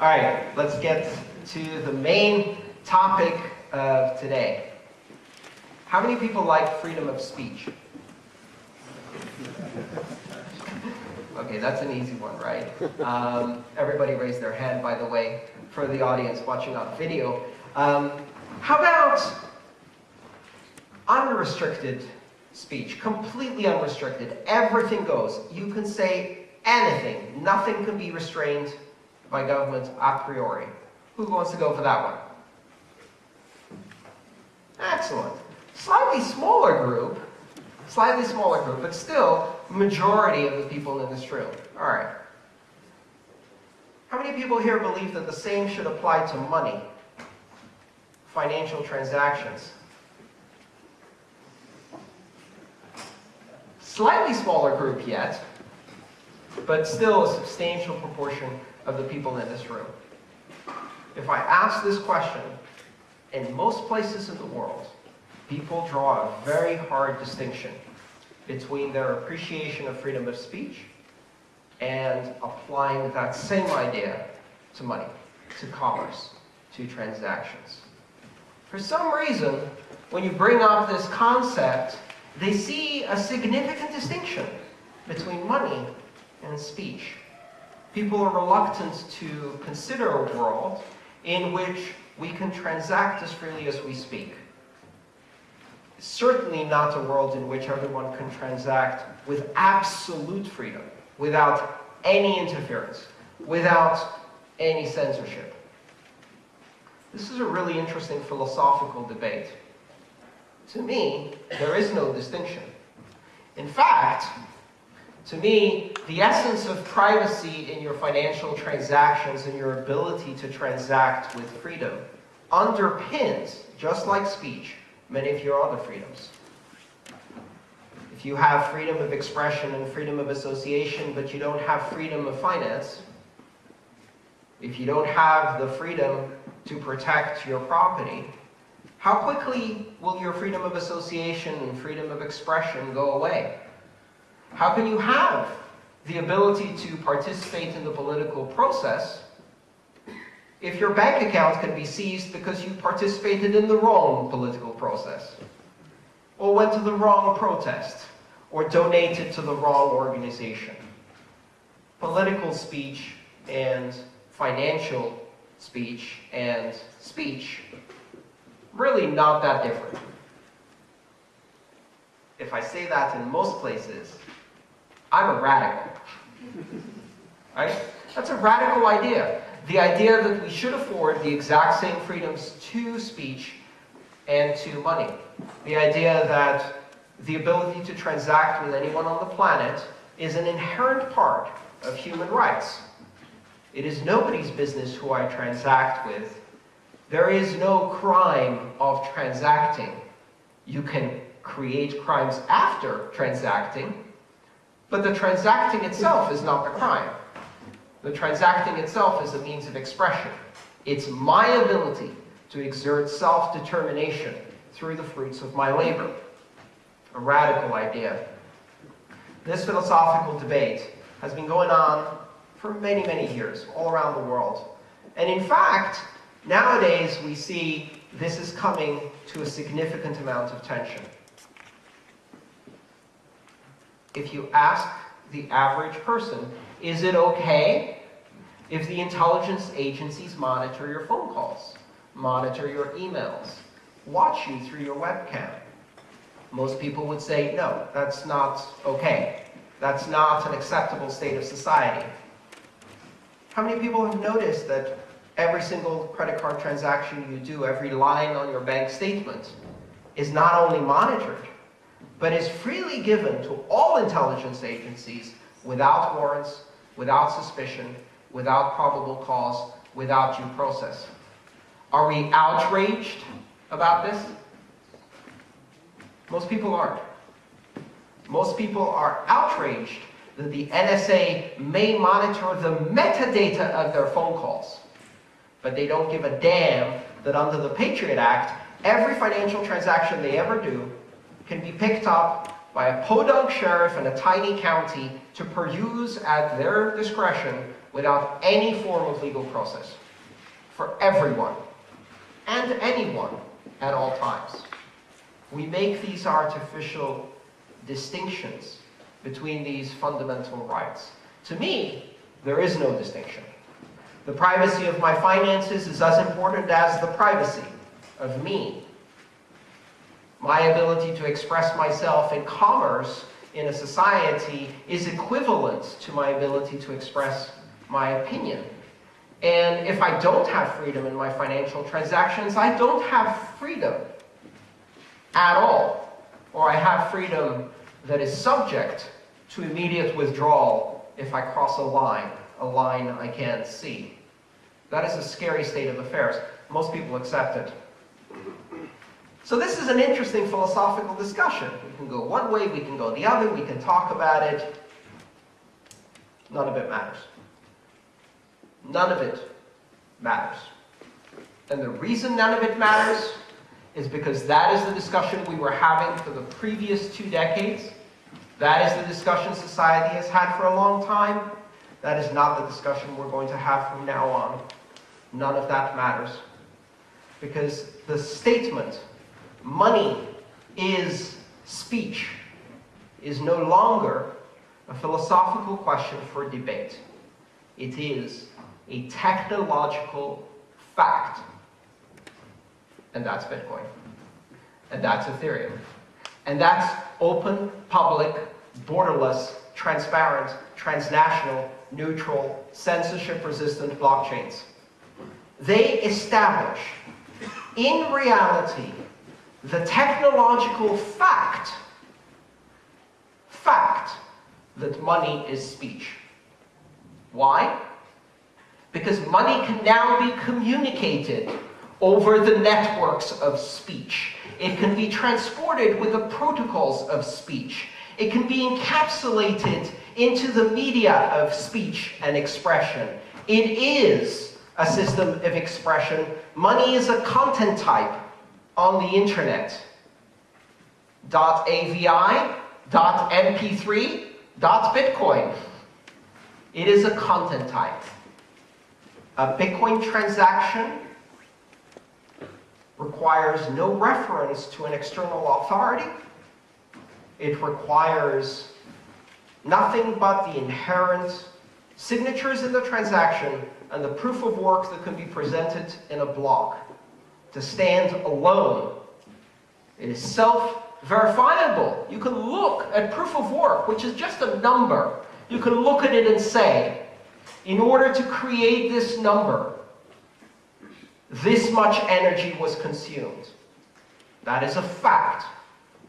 All right, let's get to the main topic of today. How many people like freedom of speech? Okay, that's an easy one, right? Um, everybody raised their hand, by the way, for the audience watching on video. Um, how about unrestricted speech? Completely unrestricted. Everything goes. You can say anything. Nothing can be restrained by government a priori. Who wants to go for that one? Excellent. Slightly smaller group, slightly smaller group, but still majority of the people in this room. All right. How many people here believe that the same should apply to money, financial transactions? Slightly smaller group yet, but still a substantial proportion of the people in this room. If I ask this question, in most places in the world, people draw a very hard distinction between their appreciation of freedom of speech and applying that same idea to money, to commerce, to transactions. For some reason, when you bring up this concept, they see a significant distinction between money and speech. People are reluctant to consider a world in which we can transact as freely as we speak certainly not a world in which everyone can transact with absolute freedom, without any interference, without any censorship. This is a really interesting philosophical debate. To me, there is no distinction. In fact, to me, the essence of privacy in your financial transactions and your ability to transact with freedom underpins, just like speech, many of your other freedoms. If you have freedom of expression and freedom of association, but you don't have freedom of finance, if you don't have the freedom to protect your property, how quickly will your freedom of association and freedom of expression go away? How can you have the ability to participate in the political process if your bank account can be seized because you participated in the wrong political process, or went to the wrong protest, or donated to the wrong organization. Political speech and financial speech and speech, really not that different. If I say that in most places, I'm a radical. Right? That's a radical idea. The idea that we should afford the exact same freedoms to speech and to money. The idea that the ability to transact with anyone on the planet is an inherent part of human rights. It is nobody's business who I transact with. There is no crime of transacting. You can create crimes after transacting, but the transacting itself is not the crime. The transacting itself is a means of expression. It's my ability to exert self-determination through the fruits of my labor. A radical idea. This philosophical debate has been going on for many, many years, all around the world. And in fact, nowadays we see this is coming to a significant amount of tension. If you ask the average person, is it okay if the intelligence agencies monitor your phone calls, monitor your emails, watch you through your webcam? Most people would say, no, that's not okay. That's not an acceptable state of society. How many people have noticed that every single credit card transaction you do, every line on your bank statement, is not only monitored, but is freely given to all intelligence agencies without warrants, without suspicion, without probable cause, without due process. Are we outraged about this? Most people aren't. Most people are outraged that the NSA may monitor the metadata of their phone calls, but they don't give a damn that under the Patriot Act, every financial transaction they ever do can be picked up by a podunk sheriff in a tiny county to peruse at their discretion without any form of legal process for everyone and anyone at all times. We make these artificial distinctions between these fundamental rights. To me, there is no distinction. The privacy of my finances is as important as the privacy of me. My ability to express myself in commerce in a society is equivalent to my ability to express my opinion. And if I don't have freedom in my financial transactions, I don't have freedom at all. Or I have freedom that is subject to immediate withdrawal if I cross a line, a line I can't see. That is a scary state of affairs. Most people accept it. So this is an interesting philosophical discussion. We can go one way, we can go the other, we can talk about it. None of it matters. None of it matters. And the reason none of it matters is because that is the discussion we were having for the previous two decades. That is the discussion society has had for a long time. That is not the discussion we're going to have from now on. None of that matters. Because the statement money is speech is no longer a philosophical question for debate. It is a technological fact. And that's Bitcoin. And that's Ethereum. And that's open, public, borderless, transparent, transnational, neutral, censorship-resistant blockchains. They establish, in reality, the technological fact, fact, that money is speech. Why? Because money can now be communicated over the networks of speech. It can be transported with the protocols of speech. It can be encapsulated into the media of speech and expression. It is a system of expression. Money is a content type on the internet. .avi, .mp3, .bitcoin. It is a content type. A Bitcoin transaction requires no reference to an external authority. It requires nothing but the inherent signatures in the transaction and the proof of work that can be presented in a block to stand alone. It is self-verifiable. You can look at proof of work, which is just a number. You can look at it and say, in order to create this number, this much energy was consumed. That is a fact.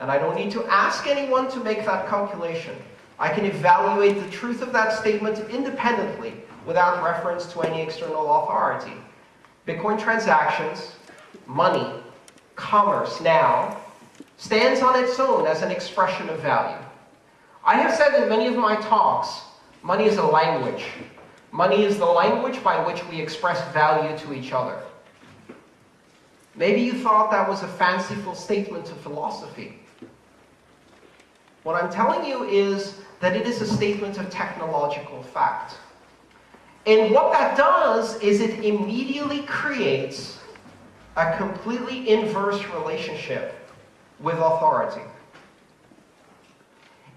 And I don't need to ask anyone to make that calculation. I can evaluate the truth of that statement independently without reference to any external authority. Bitcoin transactions money, commerce now, stands on its own as an expression of value. I have said in many of my talks, money is a language. Money is the language by which we express value to each other. Maybe you thought that was a fanciful statement of philosophy. What I'm telling you is that it is a statement of technological fact. And what that does is it immediately creates a completely inverse relationship with authority.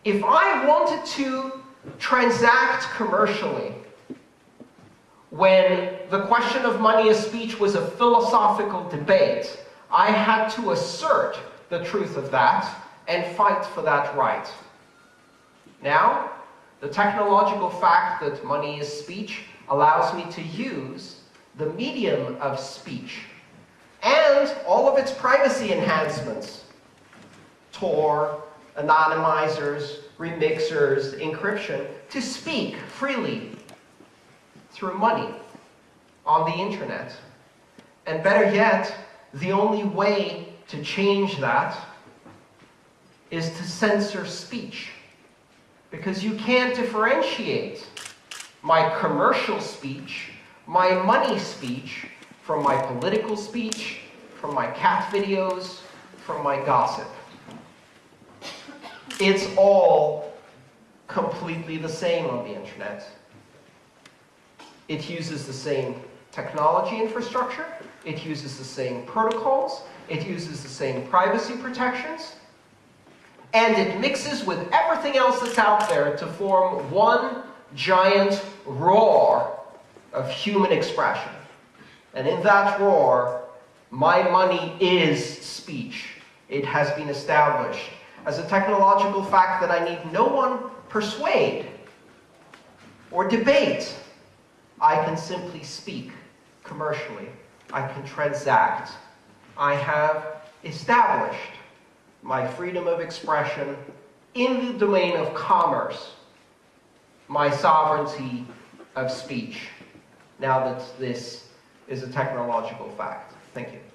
If I wanted to transact commercially when the question of money as speech was a philosophical debate, I had to assert the truth of that and fight for that right. Now, the technological fact that money is speech allows me to use the medium of speech and all of its privacy enhancements. Tor, anonymizers, remixers, encryption, to speak freely through money on the internet. And better yet, the only way to change that is to censor speech. Because you can't differentiate my commercial speech, my money speech, from my political speech, from my cat videos, from my gossip. It's all completely the same on the internet. It uses the same technology infrastructure. It uses the same protocols. It uses the same privacy protections. And it mixes with everything else that's out there to form one giant roar of human expression. And in that roar, my money is speech. It has been established as a technological fact that I need no one persuade or debate. I can simply speak commercially. I can transact. I have established my freedom of expression in the domain of commerce, my sovereignty of speech, now that this is a technological fact. Thank you.